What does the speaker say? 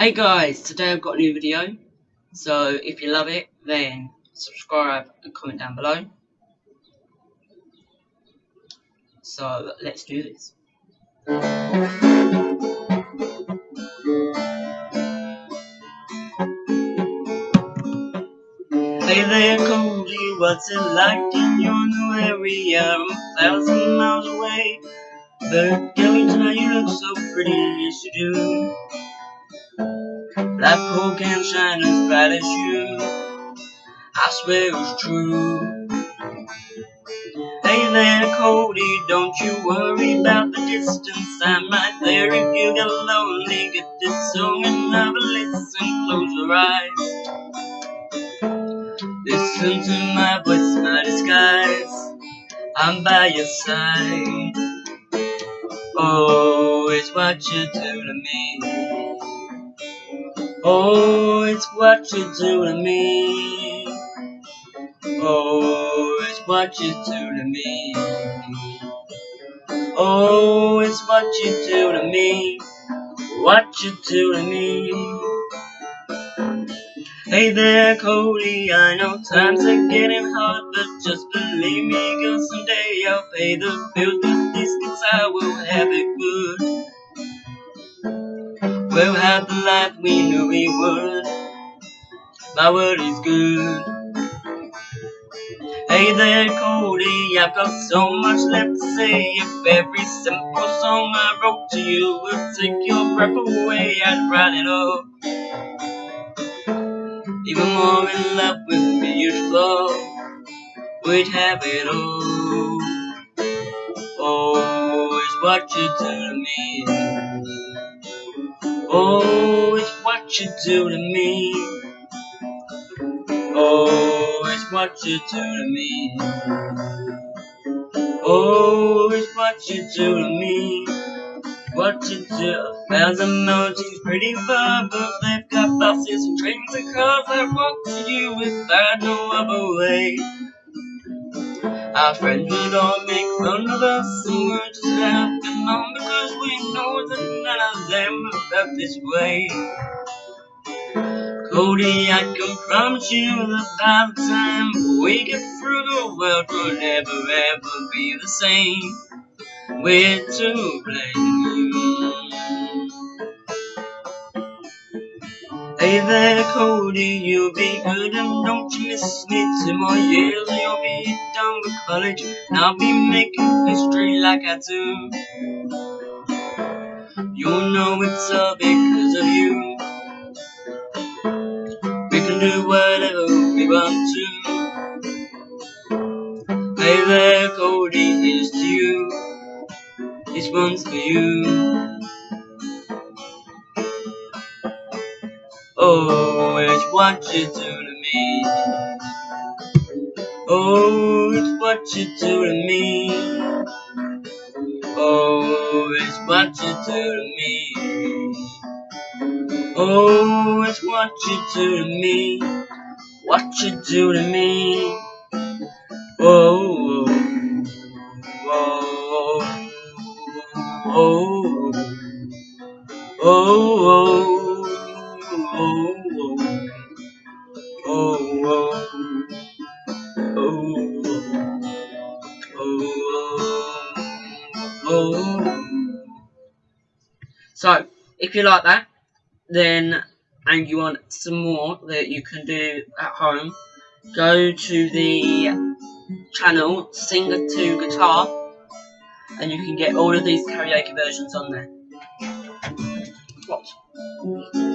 Hey guys, today I've got a new video, so if you love it, then subscribe and comment down below. So let's do this. Hey there Cody, what's it like in your new area? I'm a thousand miles away, but girl, tonight you look so pretty, yes you do. Blackpool can't shine as bright as you. I swear it's true. Hey there, Cody, don't you worry about the distance. I'm right there if you get lonely. Get this song and a listen. Close your eyes. Listen to my voice, my disguise. I'm by your side. Oh, it's what you do to me. Oh, it's what you do to me. Oh, it's what you do to me. Oh, it's what you do to me. What you do to me. Hey there, Cody. I know times are getting hard, but just believe me, girl. Someday I'll pay the bills with this, cause I will have it good. We'll have the life we knew we would. My word is good. Hey there, Cody, I've got so much left to say. If every simple song I wrote to you would take your breath away, I'd write it all. Even more in love with me, you'd fall. We'd have it all. Oh, it's what you do to me. Oh, it's what you do to me. Oh, it's what you do to me. Oh, it's what you do to me. What you do. Thousand mountains pretty far, but they've got buses and trains and cars that walk to you without no other way. Our friends would all make fun of us this way. Cody, I can promise you that by the time we get through the world we'll never ever be the same. We're to blame. Hey there, Cody, you'll be good and don't you miss me. Two more years you'll be done with college, and I'll be making history like I do. You'll know it's all because of you. We can do whatever we want to. Hey there, Cody, here's to you. This one's for you. Oh, it's what you do to me. Oh, it's what you do to me. Oh, what you do to me. Oh, it's what you do to me. What you do to me. Oh, oh, oh, oh, oh, oh. So, if you like that, then and you want some more that you can do at home, go to the channel Singer to Guitar and you can get all of these karaoke versions on there. What?